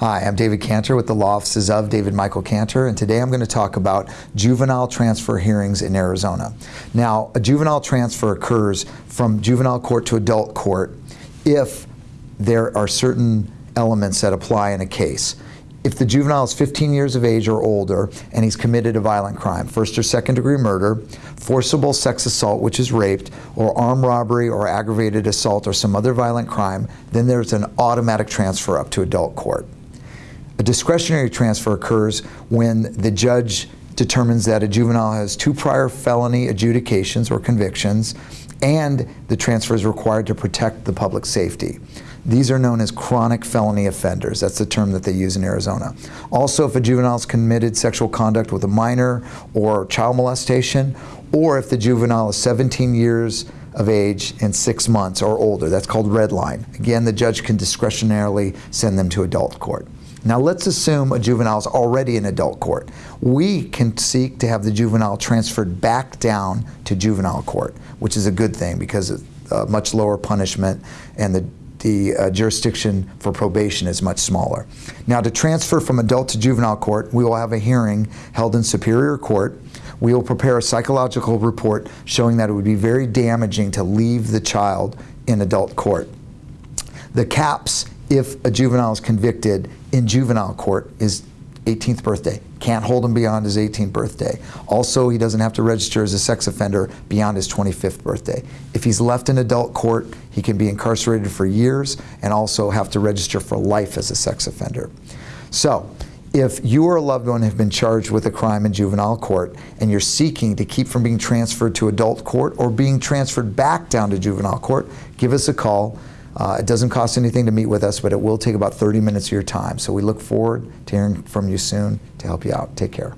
Hi, I'm David Cantor with the law offices of David Michael Cantor, and today I'm going to talk about juvenile transfer hearings in Arizona. Now, a juvenile transfer occurs from juvenile court to adult court if there are certain elements that apply in a case. If the juvenile is 15 years of age or older and he's committed a violent crime, first or second degree murder, forcible sex assault, which is raped, or armed robbery or aggravated assault or some other violent crime, then there's an automatic transfer up to adult court. A discretionary transfer occurs when the judge determines that a juvenile has two prior felony adjudications or convictions and the transfer is required to protect the public safety. These are known as chronic felony offenders. That's the term that they use in Arizona. Also, if a juvenile has committed sexual conduct with a minor or child molestation, or if the juvenile is 17 years of age and six months or older, that's called red line. Again, the judge can discretionarily send them to adult court. Now let's assume a juvenile is already in adult court. We can seek to have the juvenile transferred back down to juvenile court, which is a good thing because of uh, much lower punishment and the the uh, jurisdiction for probation is much smaller. Now to transfer from adult to juvenile court, we will have a hearing held in Superior Court. We will prepare a psychological report showing that it would be very damaging to leave the child in adult court. The caps if a juvenile is convicted in juvenile court is 18th birthday. Can't hold him beyond his 18th birthday. Also, he doesn't have to register as a sex offender beyond his 25th birthday. If he's left in adult court, he can be incarcerated for years and also have to register for life as a sex offender. So, if you or a loved one have been charged with a crime in juvenile court and you're seeking to keep from being transferred to adult court or being transferred back down to juvenile court, give us a call. Uh, it doesn't cost anything to meet with us, but it will take about 30 minutes of your time. So we look forward to hearing from you soon to help you out. Take care.